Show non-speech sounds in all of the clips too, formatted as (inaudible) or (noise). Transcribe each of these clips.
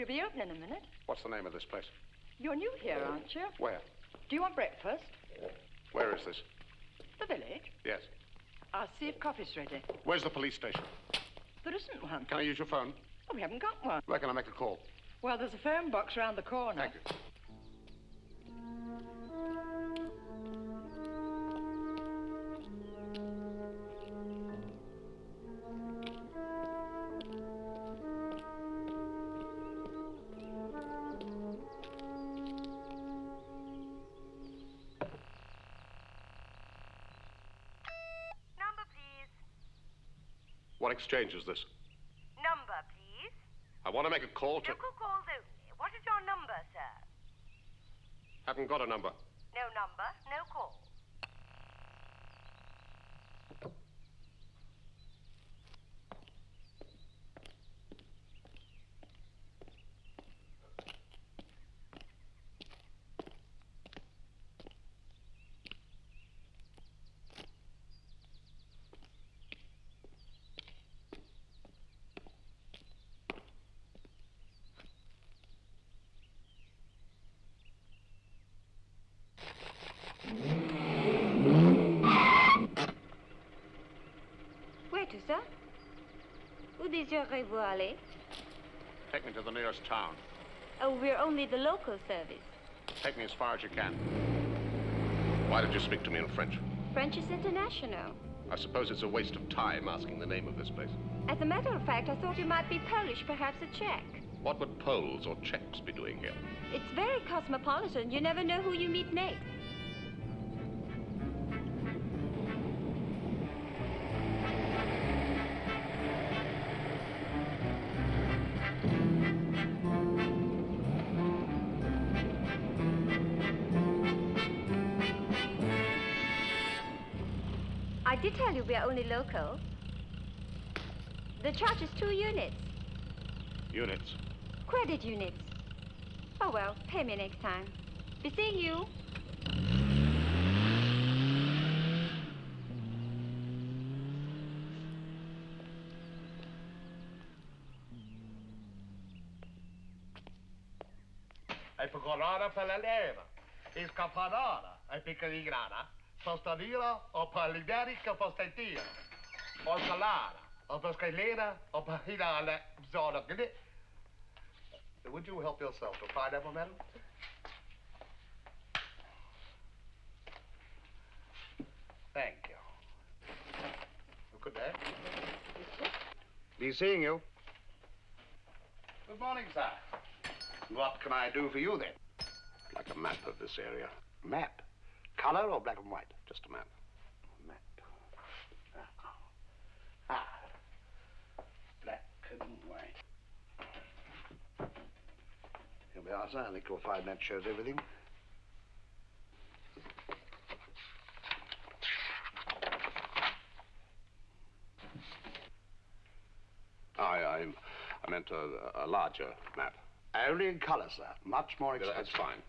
We'll be open in a minute. What's the name of this place? You're new here, aren't you? Where? Do you want breakfast? Where is this? The village? Yes. I'll see if coffee's ready. Where's the police station? There isn't one. Can I use your phone? Oh, we haven't got one. Where can I make a call? Well, there's a phone box round the corner. Thank you. Exchange is this? Number, please. I want to make a call to. Local calls only. What is your number, sir? Haven't got a number. No number, no call. Where to, sir? Où Take me to the nearest town. Oh, we're only the local service. Take me as far as you can. Why did you speak to me in French? French is international. I suppose it's a waste of time asking the name of this place. As a matter of fact, I thought you might be Polish, perhaps a Czech. What would Poles or Czechs be doing here? It's very cosmopolitan. You never know who you meet next. only local. The charge is two units. Units? Credit units. Oh well, pay me next time. Be seeing you. Hai piccolona per la leva, il capanona, hai piccolingrana sostenere o per l'iderica postentire, o salata, o per scalera, o per hilare, zona. Would you help yourself to pineapple, madam? Thank you. Good day. Be seeing you. Good morning, sir. What can I do for you then? Like a map of this area. Map. Color or black and white? Just a map. Map. Ah. ah. Black and white. Here we are, sir. I think you'll find that shows everything. I, I, I meant a, a larger map. Only in color, sir. Much more Yeah, expensive. That's fine.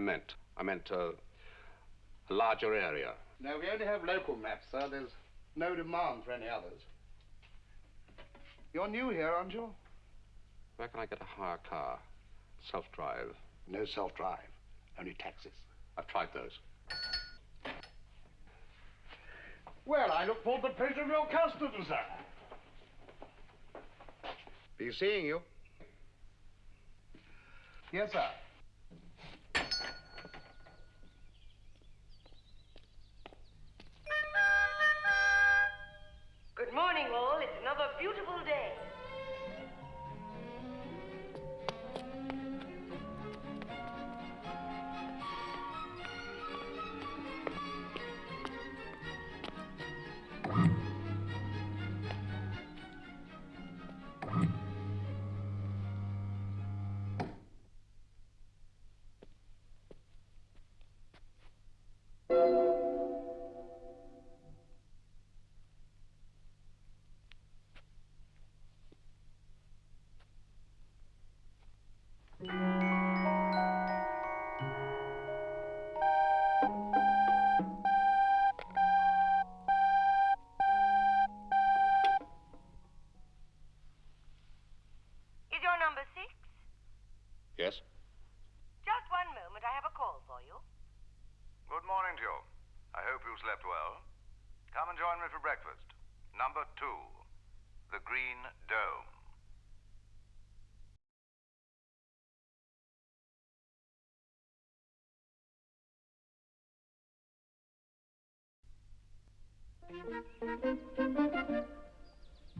Meant. I meant uh, a larger area. No, we only have local maps, sir. There's no demand for any others. You're new here, aren't you? Where can I get a hire car? Self-drive. No self-drive. Only taxis. I've tried those. Well, I look forward to the pleasure of your custom, sir. Be seeing you. Yes, sir. Morning, all. It's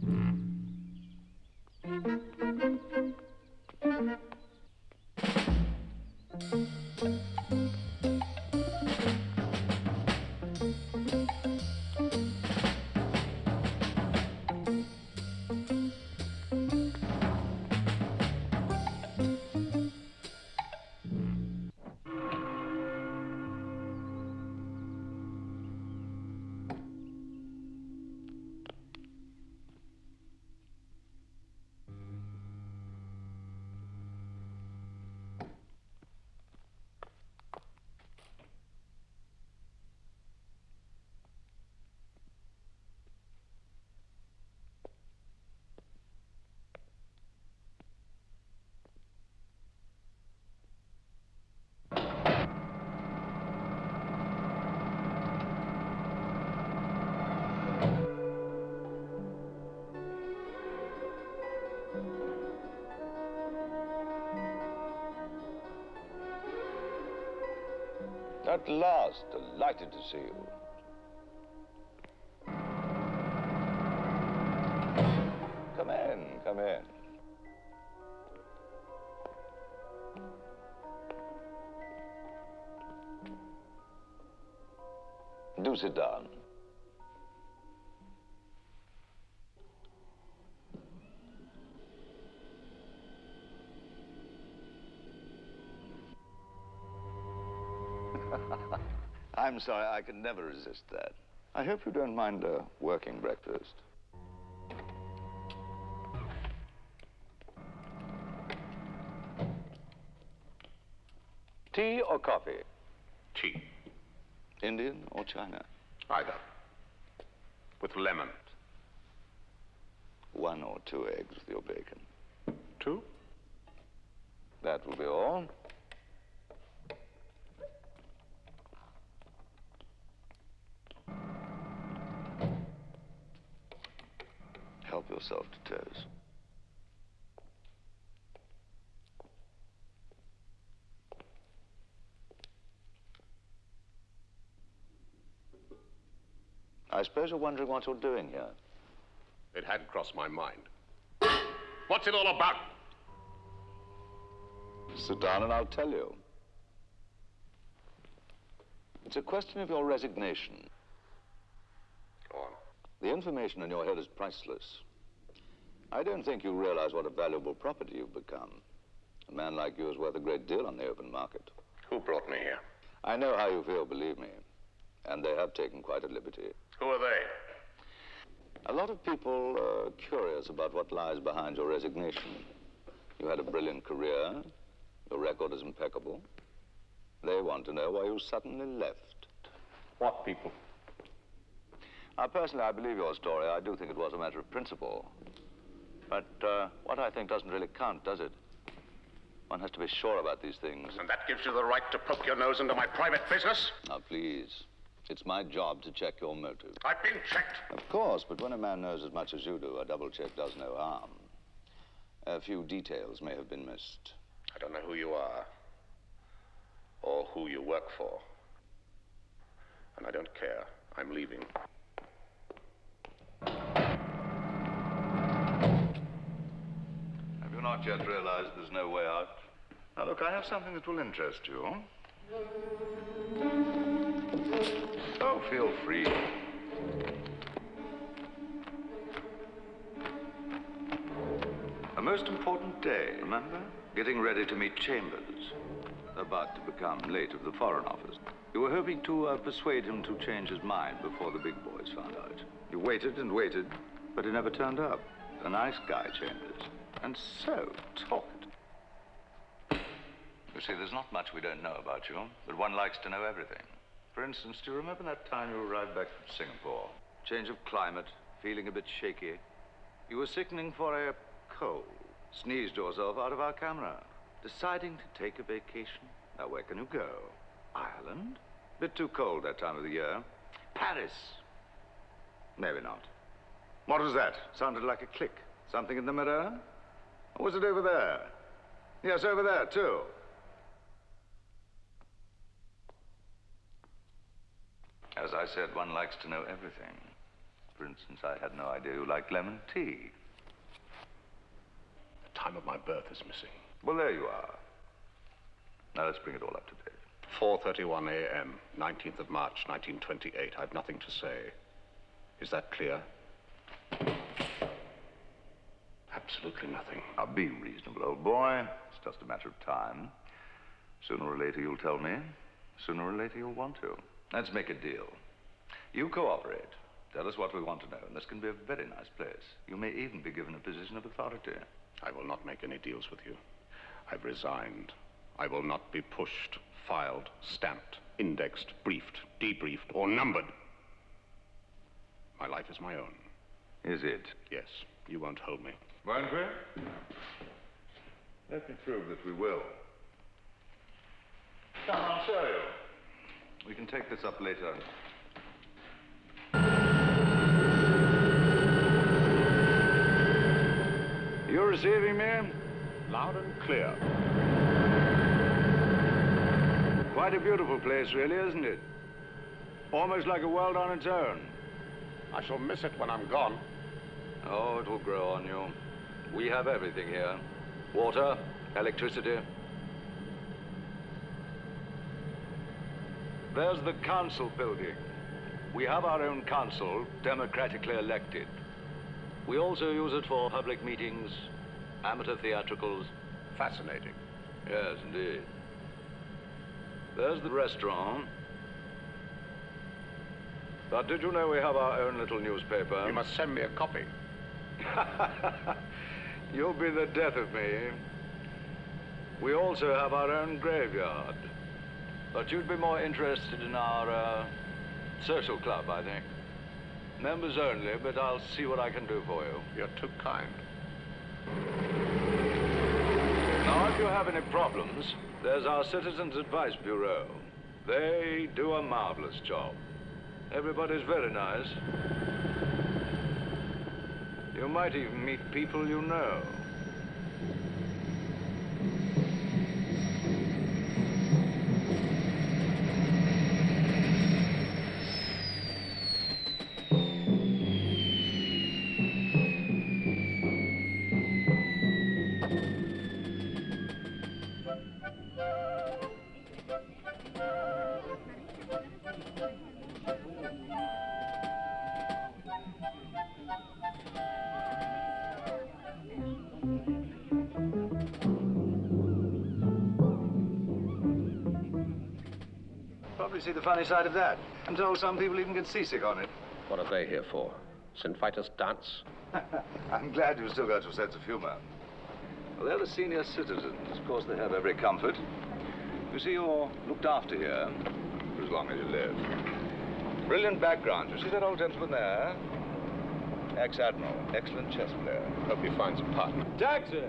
Mm-hmm. At last, delighted to see you. Come in, come in. Do sit down. I'm sorry, I could never resist that. I hope you don't mind a working breakfast. Tea or coffee? Tea. Indian or China? Either. With lemon. One or two eggs with your bacon. Two? That will be all. Yourself to toast. I suppose you're wondering what you're doing here. It had crossed my mind. What's it all about? Sit down and I'll tell you. It's a question of your resignation. Go on. The information in your head is priceless. I don't think you realize what a valuable property you've become. A man like you is worth a great deal on the open market. Who brought me here? I know how you feel, believe me. And they have taken quite a liberty. Who are they? A lot of people are curious about what lies behind your resignation. You had a brilliant career. Your record is impeccable. They want to know why you suddenly left. What people? Now, personally, I believe your story. I do think it was a matter of principle. But uh, what I think doesn't really count, does it? One has to be sure about these things. And that gives you the right to poke your nose into my private business? Now, please. It's my job to check your motive. I've been checked. Of course, but when a man knows as much as you do, a double check does no harm. A few details may have been missed. I don't know who you are or who you work for. And I don't care. I'm leaving. Have you not yet realized there's no way out? Now, look, I have something that will interest you. Oh, feel free. A most important day, remember? Getting ready to meet Chambers. About to become late of the Foreign Office. You were hoping to uh, persuade him to change his mind before the big boys found out. You waited and waited, but he never turned up. A nice guy, Chambers. And so talked. You see, there's not much we don't know about you, but one likes to know everything. For instance, do you remember that time you arrived back from Singapore? Change of climate, feeling a bit shaky. You were sickening for a cold. Sneezed yourself out of our camera. Deciding to take a vacation. Now, where can you go? Ireland? Bit too cold that time of the year. Paris? Maybe not. What was that? Sounded like a click. Something in the mirror? Or was it over there? Yes, over there, too. As I said, one likes to know everything. For instance, I had no idea you liked lemon tea. The time of my birth is missing. Well, there you are. Now let's bring it all up to date. 4.31 a.m., 19th of March, 1928. I've nothing to say. Is that clear? Absolutely nothing. Now, be reasonable, old boy. It's just a matter of time. Sooner or later, you'll tell me. Sooner or later, you'll want to. Let's make a deal. You cooperate. Tell us what we want to know, and this can be a very nice place. You may even be given a position of authority. I will not make any deals with you. I've resigned. I will not be pushed, filed, stamped, indexed, briefed, debriefed, or numbered. My life is my own. Is it? Yes, you won't hold me. Won't? Let me prove that we will. Come, I'll show you. We can take this up later. You're receiving me? Loud and clear. Quite a beautiful place, really, isn't it? Almost like a world on its own. I shall miss it when I'm gone. Oh, it will grow on you. We have everything here. Water, electricity. There's the council building. We have our own council, democratically elected. We also use it for public meetings, amateur theatricals. Fascinating. Yes, indeed. There's the restaurant. But did you know we have our own little newspaper? You must send me a copy. (laughs) You'll be the death of me. We also have our own graveyard. But you'd be more interested in our uh, social club, I think. Members only, but I'll see what I can do for you. You're too kind. Now, if you have any problems, there's our Citizens Advice Bureau. They do a marvelous job. Everybody's very nice. You might even meet people you know. The funny side of that. I'm told some people even get seasick on it. What are they here for? St. Vitus dance? (laughs) I'm glad you've still got your sense of humor. Well, they're the senior citizens. Of course, they have every comfort. You see, you're looked after here for as long as you live. Brilliant background. You see that old gentleman there? Ex-admiral. Excellent chess player. Hope he finds a partner. Taxi!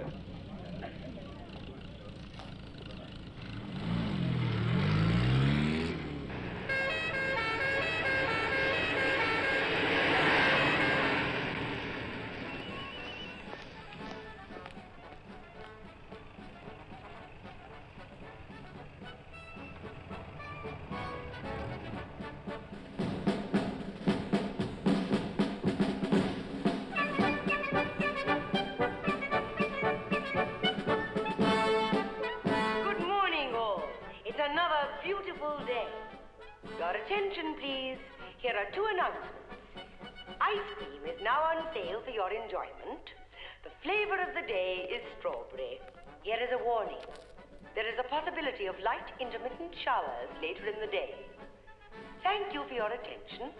Is a warning. There is a possibility of light intermittent showers later in the day. Thank you for your attention.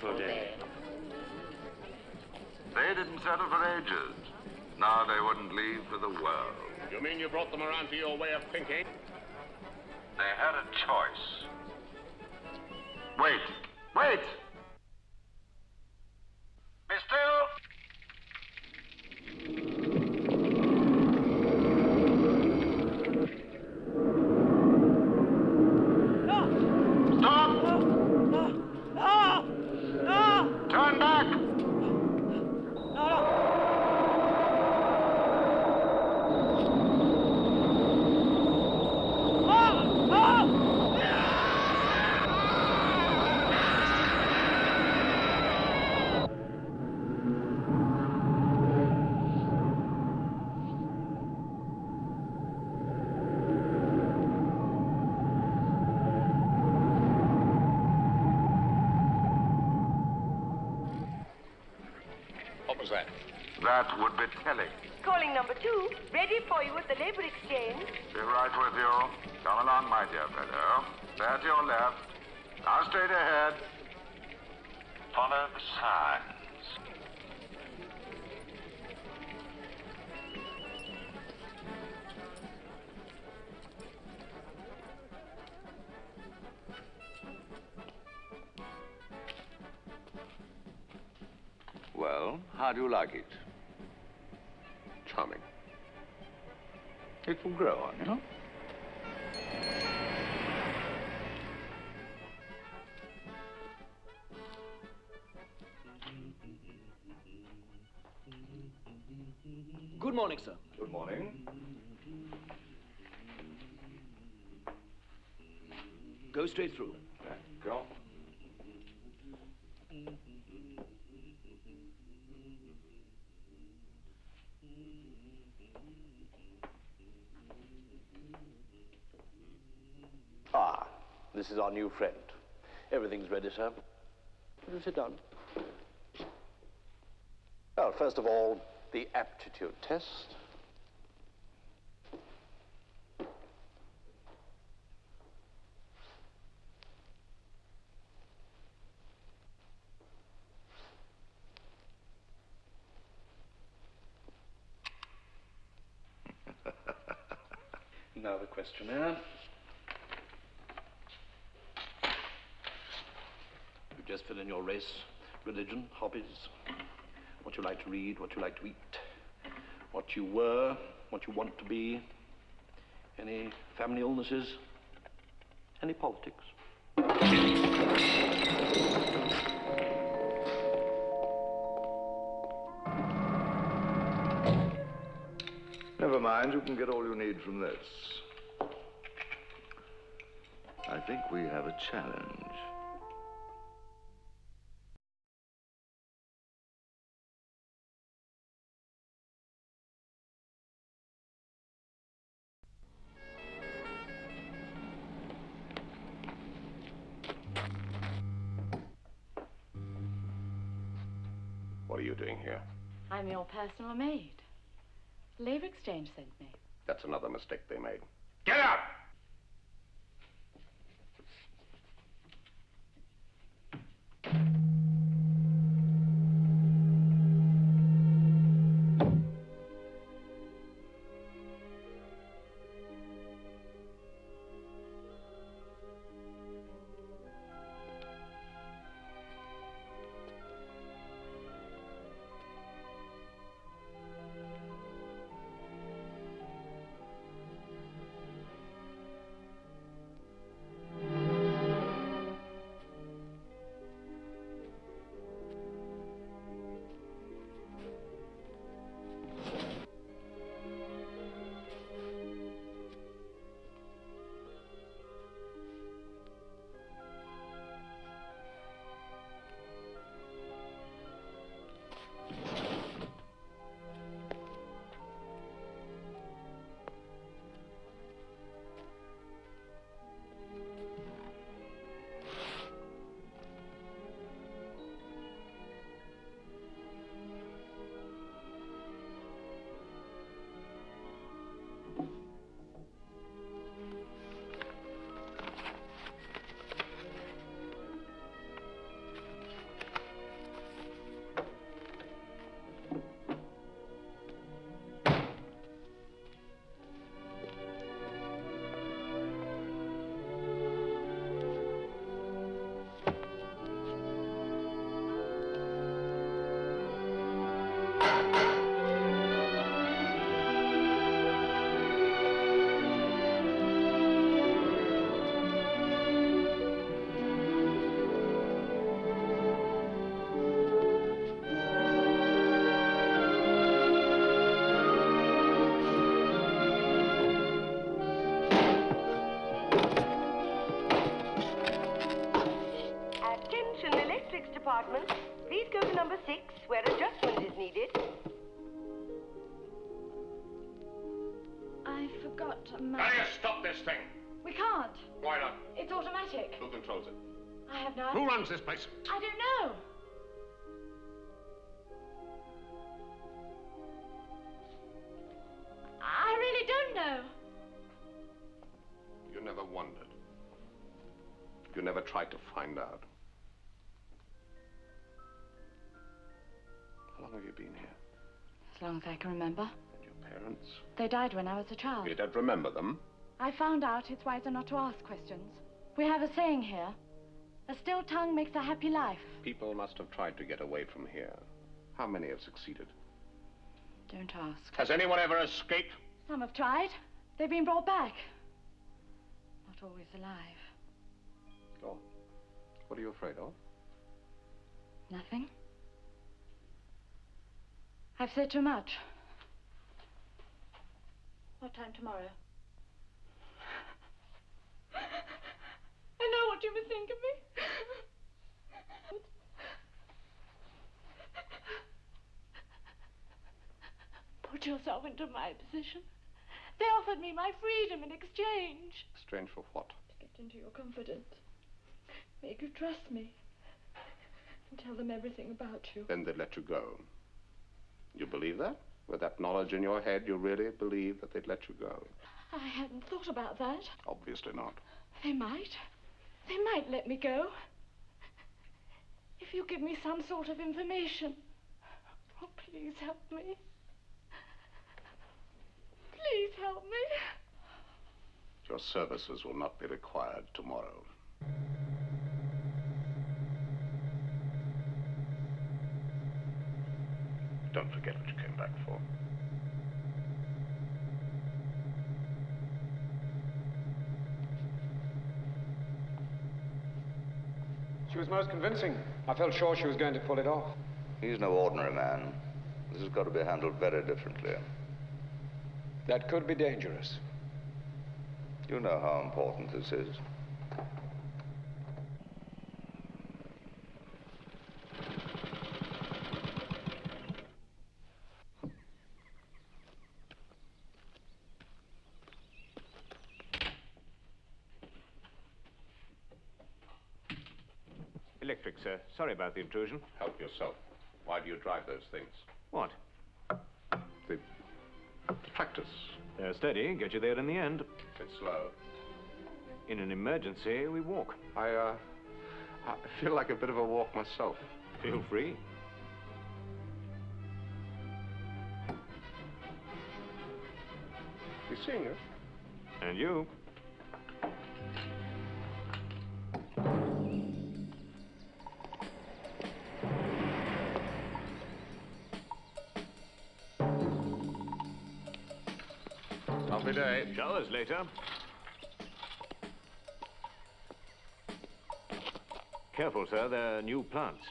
Beautiful day. They didn't settle for ages. Now they wouldn't leave for the world. You mean you brought them around to your way of thinking? They had a choice. How do you like it? Charming. It will grow on you. Good morning, sir. Good morning. Go straight through. Go. Ah, this is our new friend. Everything's ready, sir. Will you sit down? Well, first of all, the aptitude test. now the questionnaire. You just fill in your race, religion, hobbies, what you like to read, what you like to eat, what you were, what you want to be, any family illnesses, any politics. Never mind, you can get all you need from this. I think we have a challenge. What are you doing here? I'm your personal maid. Labor Exchange sent me. That's another mistake they made. Get out! Place? I don't know. I really don't know. You never wondered. You never tried to find out. How long have you been here? As long as I can remember. And your parents? They died when I was a child. You don't remember them? I found out it's wiser not to ask questions. We have a saying here. A still tongue makes a happy life. People must have tried to get away from here. How many have succeeded? Don't ask. Has anyone ever escaped? Some have tried. They've been brought back. Not always alive. Oh. What are you afraid of? Nothing. I've said too much. What time tomorrow? I know what you must think of me. Put yourself into my position. They offered me my freedom in exchange. Exchange for what? To get into your confidence. Make you trust me. And tell them everything about you. Then they'd let you go. You believe that? With that knowledge in your head, you really believe that they'd let you go? I hadn't thought about that. Obviously not. They might. They might let me go. If you give me some sort of information. Oh, please help me. Please help me. Your services will not be required tomorrow. Don't forget what you came back for. She was most convincing. I felt sure she was going to pull it off. He's no ordinary man. This has got to be handled very differently. That could be dangerous. You know how important this is. Electric, sir. Sorry about the intrusion. Help yourself. Why do you drive those things? What? The tractors. They're steady, get you there in the end. Bit slow. In an emergency, we walk. I, uh, I feel like a bit of a walk myself. Feel free. You seeing her? And you. Lovely day. Later. Careful, sir. They're new plants.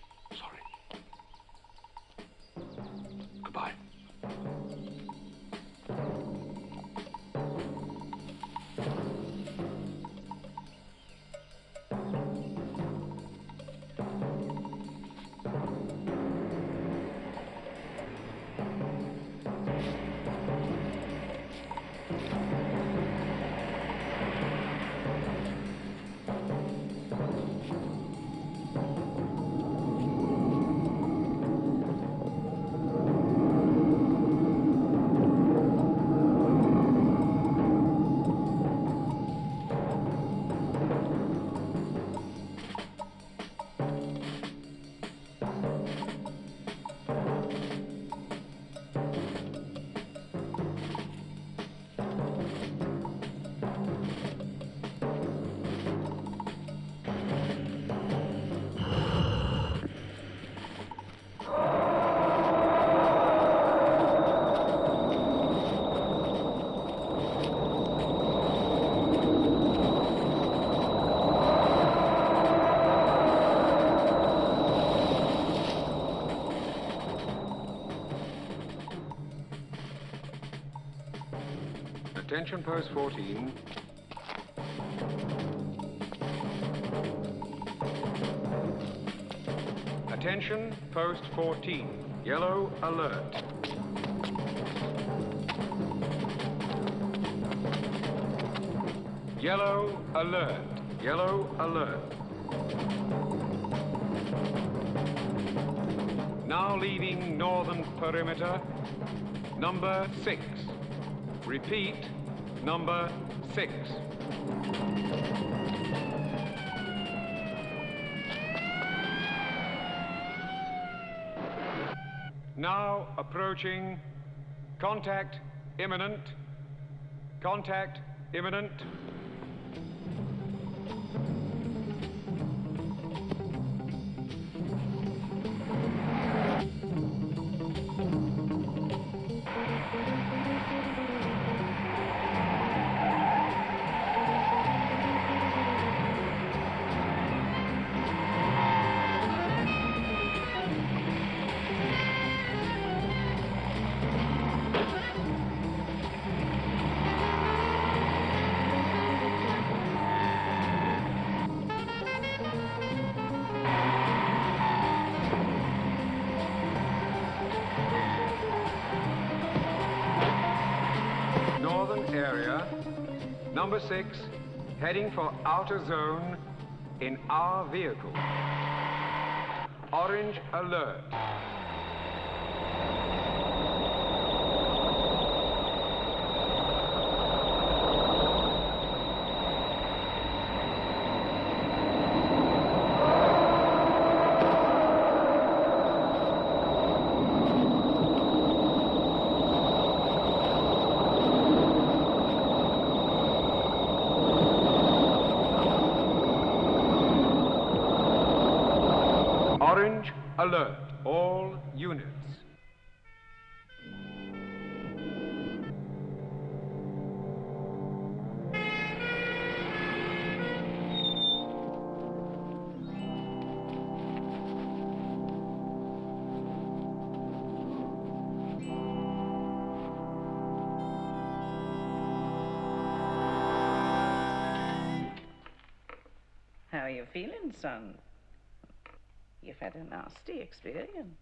Attention post 14. Attention post 14. Yellow alert. Yellow alert. Yellow alert. Now leaving northern perimeter. Number six. Repeat, number six. Now approaching. Contact imminent. Contact imminent. Number six. heading for outer zone in our vehicle. Orange alert. Orange alert. All units. How are you feeling, son? You've had a nasty experience.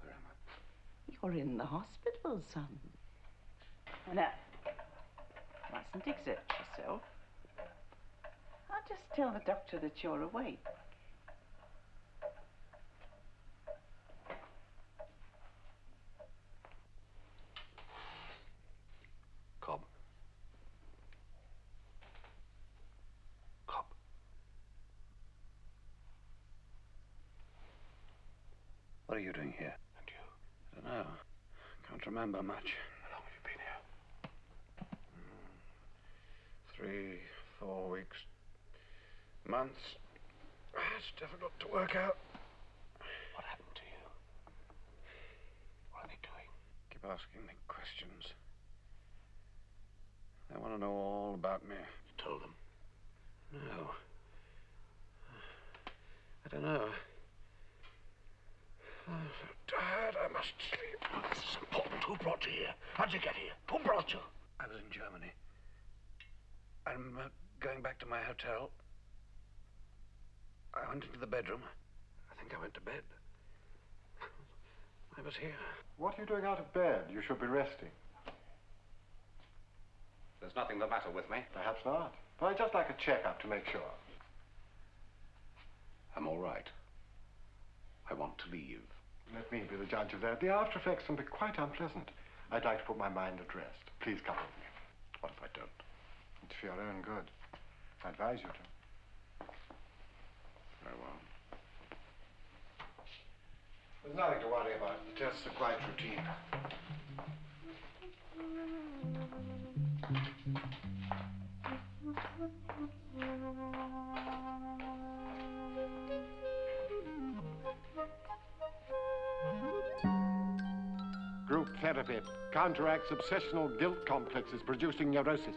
Where am I? You're in the hospital, son. Now, mustn't exert yourself. I'll just tell the doctor that you're awake. Cobb. Cobb. What are you doing here? And you? I don't know. Can't remember much. How long have you been here? Hmm. Three, four weeks, months. It's difficult to work out. What happened to you? What are they doing? Keep asking me questions. They want to know all about me. You told them. No. I don't know. I'm so tired. I must sleep. Oh, this is important. Who brought you here? How'd you get here? Who brought you? I was in Germany. I'm uh, going back to my hotel. I went into the bedroom. I think I went to bed. I was here. What are you doing out of bed? You should be resting. There's nothing the matter with me. Perhaps not. But I'd just like a checkup to make sure. I'm all right. I want to leave. Let me be the judge of that. The after effects can be quite unpleasant. I'd like to put my mind at rest. Please come with me. What if I don't? It's for your own good. I advise you to. Very well. There's nothing to worry about. The tests are quite routine. (laughs) therapy counteracts obsessional guilt complexes producing neurosis.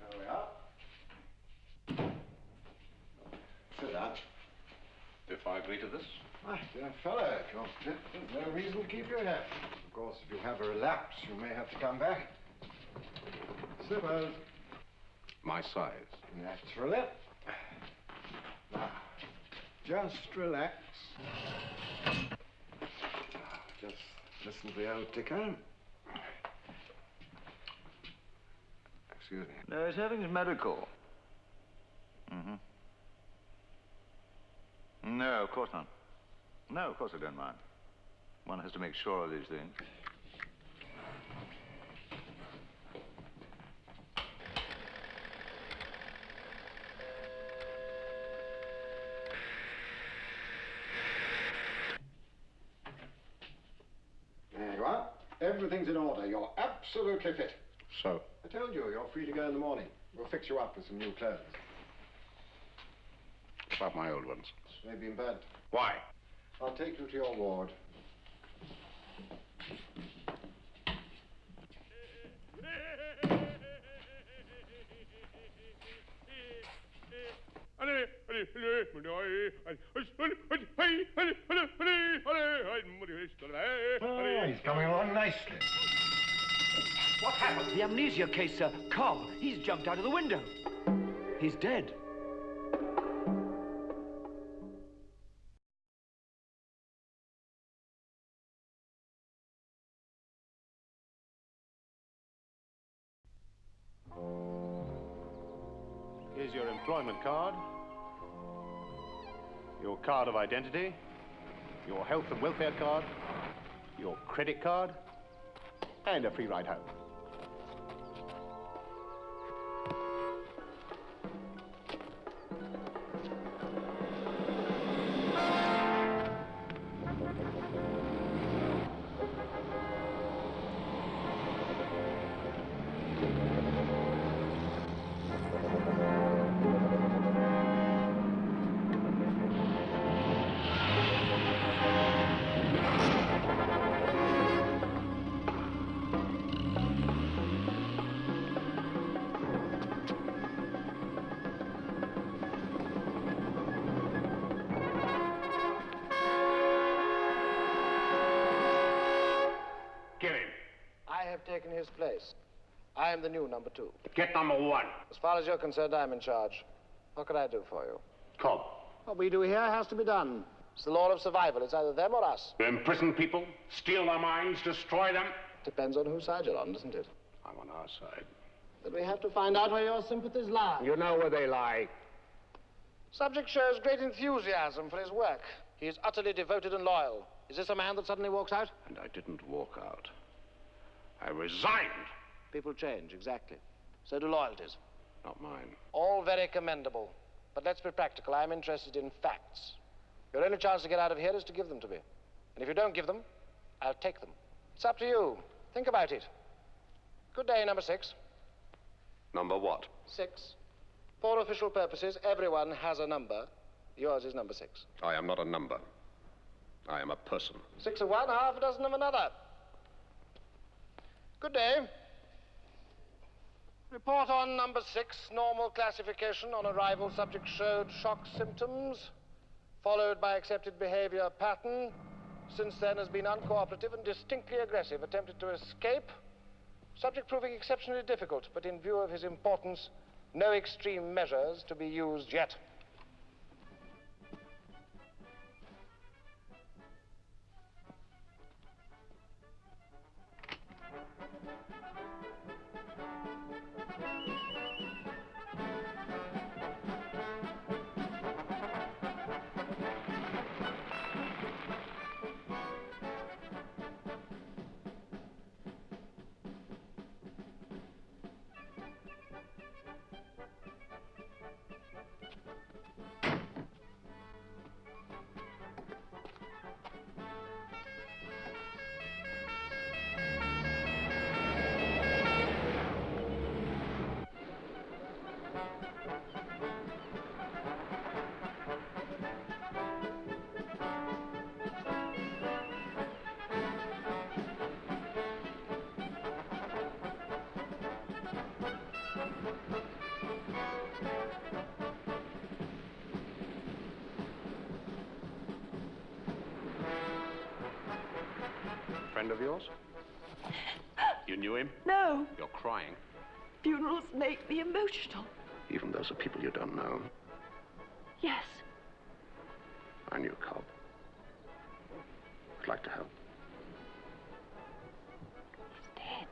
There we are. Sit down. If I agree to this? Ah, My dear fellow, if you're fit, there's no reason to keep you here. Of course, if you have a relapse, you may have to come back. Suppose. My size. Naturally. Now, just relax. Just listen to the old ticker. Excuse me. No, he's having his medical. Mm-hmm. No, of course not. No, of course I don't mind. One has to make sure of these things. There you are. Everything's in order. You're absolutely fit. So? I told you, you're free to go in the morning. We'll fix you up with some new clothes. About my old ones. Maybe in bed. Why? I'll take you to your ward. He's coming along nicely. What happened? The amnesia case, sir. Carl, he's jumped out of the window. He's dead. Here's your employment card your card of identity, your health and welfare card, your credit card, and a free ride home. Taken his place. I am the new number two. Get number one. As far as you're concerned, I'm in charge. What can I do for you? Cobb. What we do here has to be done. It's the law of survival. It's either them or us. You imprison people, steal their minds, destroy them. Depends on whose side you're on, doesn't it? I'm on our side. But we have to find out where your sympathies lie. You know where they lie. Subject shows great enthusiasm for his work. He is utterly devoted and loyal. Is this a man that suddenly walks out? And I didn't walk out. I resigned. People change, exactly. So do loyalties. Not mine. All very commendable. But let's be practical. I'm interested in facts. Your only chance to get out of here is to give them to me. And if you don't give them, I'll take them. It's up to you. Think about it. Good day, number six. Number what? Six. For official purposes, everyone has a number. Yours is number six. I am not a number. I am a person. Six of one, half a dozen of another. Good day. Report on number six. Normal classification on arrival. Subject showed shock symptoms, followed by accepted behavior pattern. Since then has been uncooperative and distinctly aggressive. Attempted to escape. Subject proving exceptionally difficult, but in view of his importance, no extreme measures to be used yet. Knew him? No. You're crying. Funerals make me emotional. Even those are people you don't know. Yes. I knew Cobb. I'd like to help. He's dead.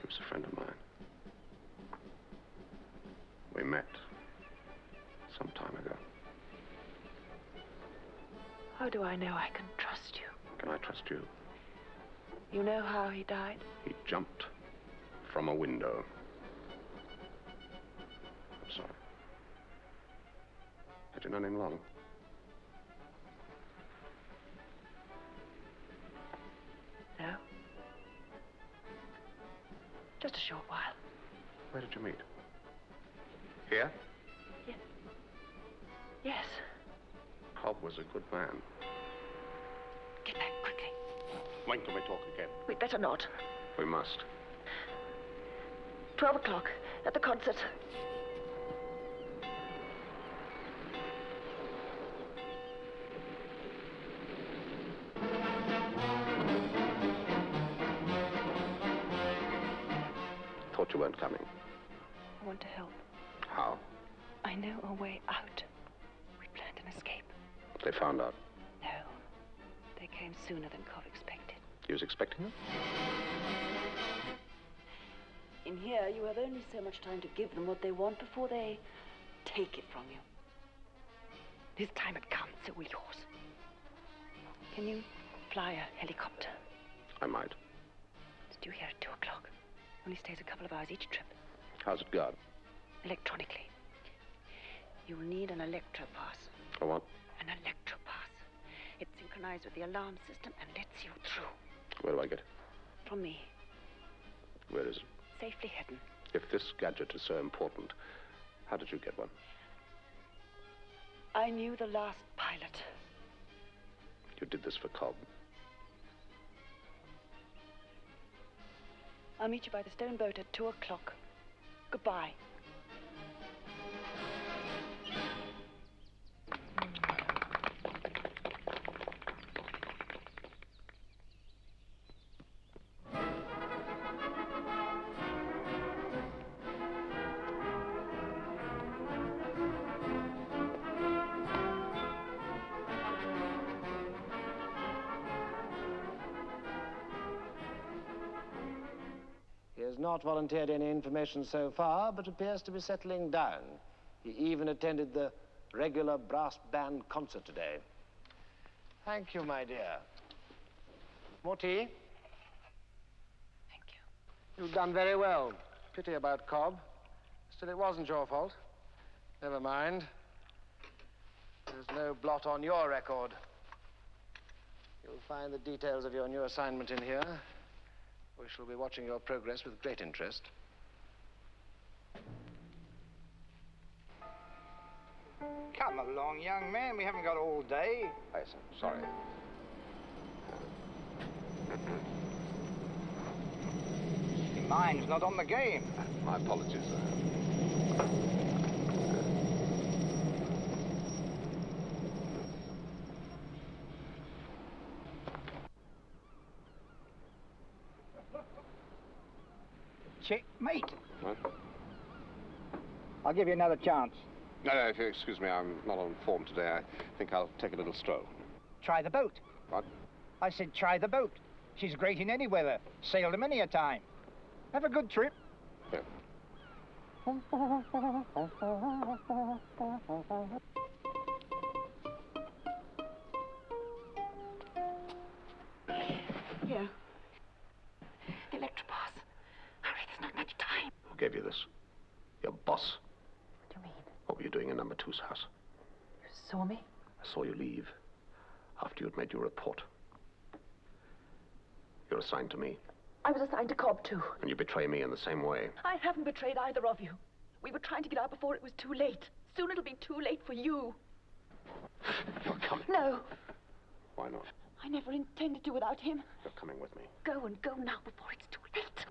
He was a friend of mine. We met some time ago. How do I know I can trust you? Can I trust you? You know how he died? He jumped from a window. I'm sorry. Had you known him long? No. Just a short while. Where did you meet? Here? Yes. Yes. Cobb was a good man. Get back quickly. When can we talk again? We'd better not. We must. Twelve o'clock at the concert. Thought you weren't coming. I want to help. How? I know a way out. We planned an escape. They found out. No. They came sooner than Cobb expected. He was expecting them? In here, you have only so much time to give them what they want before they take it from you. This time had come, so will yours. Can you fly a helicopter? I might. It's due here at two o'clock. Only stays a couple of hours each trip. How's it go? Electronically. You will need an electro pass. I want. An electro pass. It's synchronized with the alarm system and lets you through. Where do I get it? From me. Where is it? Safely hidden. If this gadget is so important, how did you get one? I knew the last pilot. You did this for Cobb. I'll meet you by the stone boat at two o'clock. Goodbye. Volunteered any information so far, but appears to be settling down. He even attended the regular brass band concert today. Thank you, my dear. More tea? Thank you. You've done very well. Pity about Cobb. Still, it wasn't your fault. Never mind. There's no blot on your record. You'll find the details of your new assignment in here. We shall be watching your progress with great interest. Come along, young man. We haven't got all day. Yes, sorry. Your mind's not on the game. My apologies, sir. Checkmate. What? I'll give you another chance. No, no, if you excuse me, I'm not on form today. I think I'll take a little stroll. Try the boat. What? I said try the boat. She's great in any weather. Sailed her many a time. Have a good trip. Yeah. Here. The electro pass. Hurry, there's not much time. Who gave you this? Your boss? What do you mean? What were you doing in number two's house? You saw me? I saw you leave after you'd made your report. You're assigned to me, I was assigned to Cobb, too. and you betray me in the same way. I haven't betrayed either of you. We were trying to get out before it was too late. Soon it'll be too late for you. You're coming. No, Why not? I never intended to without him. You're coming with me. Go and go now before it's too late.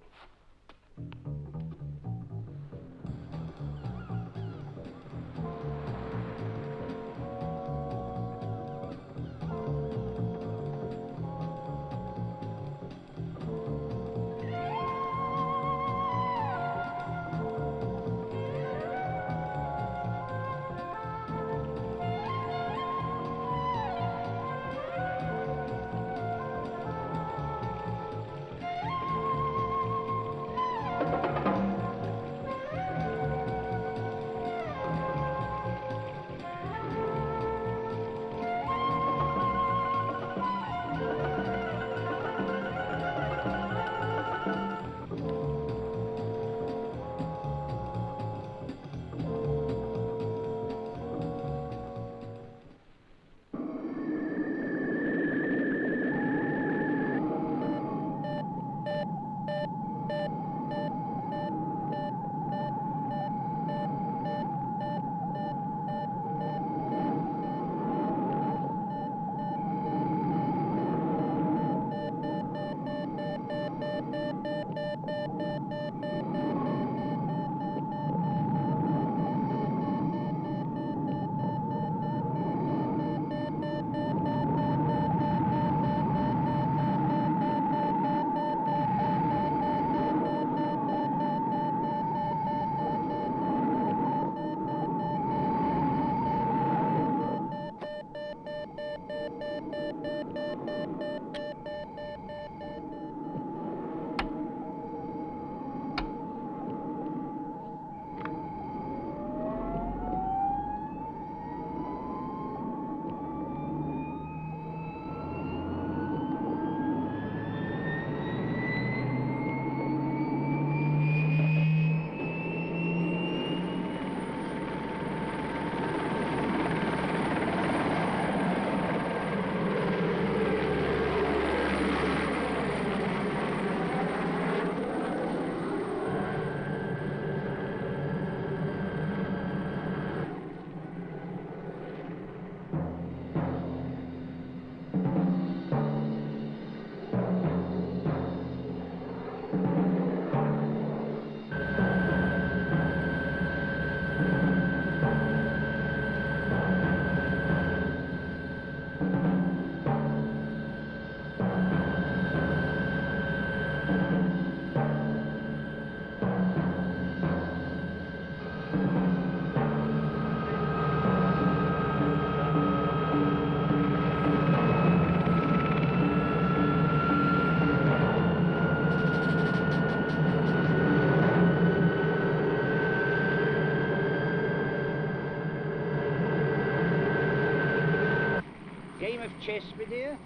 Chess, my dear?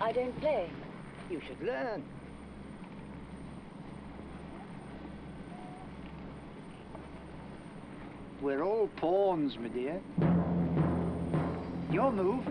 I don't play. You should learn. We're all pawns, my dear. Your move.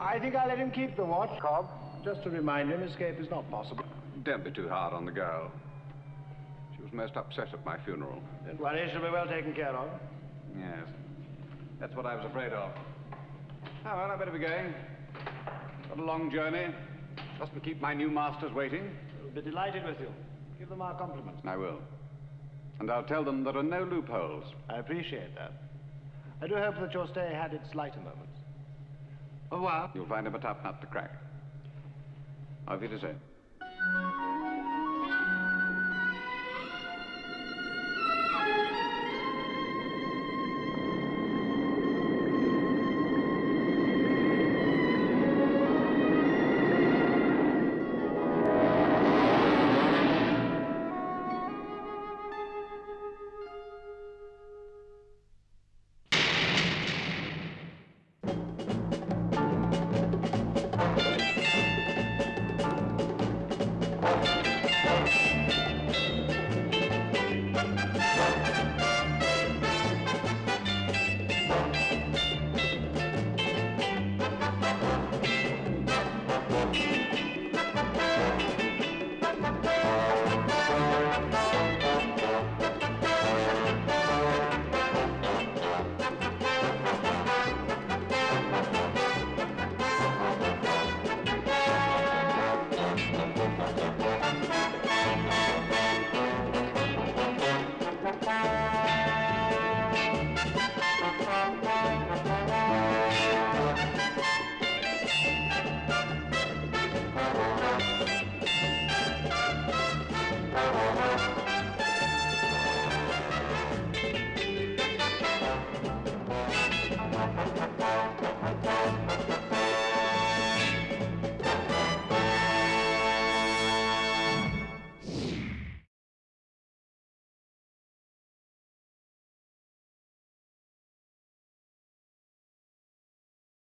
I think I'll let him keep the watch, Cobb. Just to remind him escape is not possible. Don't be too hard on the girl. She was most upset at my funeral. Don't worry, she'll be well taken care of. Yes. That's what I was afraid of. Oh, well, I better be going. Got a long journey. Mustn't keep my new masters waiting. They'll be delighted with you. Give them our compliments. I will. And I'll tell them there are no loopholes. I appreciate that. I do hope that your stay had its lighter moments. Au revoir. You'll find him a tough nut to crack. Auf Wiedersehen.